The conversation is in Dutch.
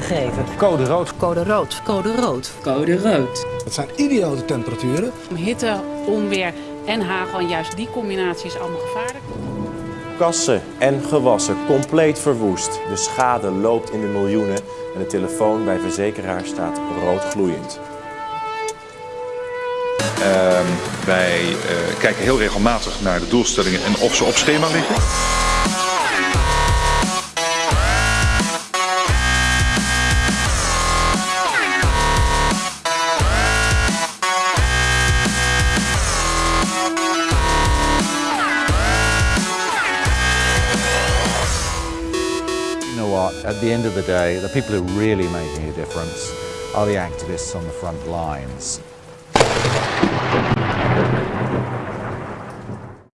geven. Code rood. Code rood. Code rood. Code rood. Het zijn idiote temperaturen. Hitte, onweer en hagel, en juist die combinatie is allemaal gevaarlijk. Kassen en gewassen compleet verwoest. De schade loopt in de miljoenen en de telefoon bij verzekeraar staat rood gloeiend. Uh, wij uh, kijken heel regelmatig naar de doelstellingen en of ze op schema liggen. What, at the end of the day, the people who are really making a difference are the activists on the front lines.